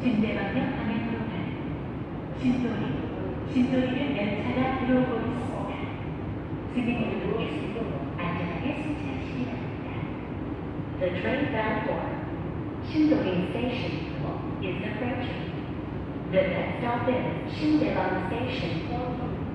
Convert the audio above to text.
진대방향 방향으로 가는 신소리, 신소리는 열차가 들어오고 있습니다. 승객님도 안전하게 승차하시기 바랍니다. The train bound for Sindorim Station is approaching. The next stop is Sindaebang Station.